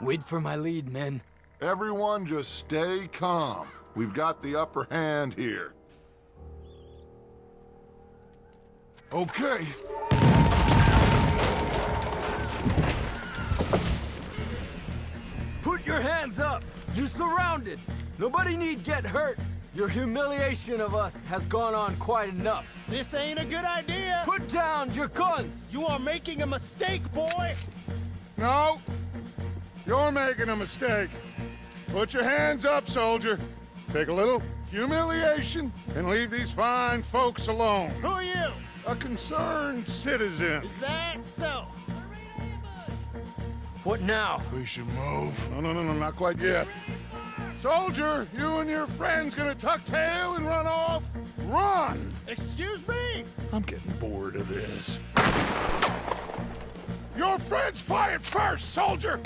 Wait for my lead, men. Everyone just stay calm. We've got the upper hand here. Okay. Put your hands up! You're surrounded! Nobody need get hurt! Your humiliation of us has gone on quite enough. This ain't a good idea. Put down your guns! You are making a mistake, boy. No. You're making a mistake. Put your hands up, soldier. Take a little humiliation and leave these fine folks alone. Who are you? A concerned citizen. Is that so? What now? We should move. No, no, no, no, not quite yet. Soldier, you and your friends gonna tuck tail and run off? Run! Excuse me? I'm getting bored of this. Your friends fired first, soldier!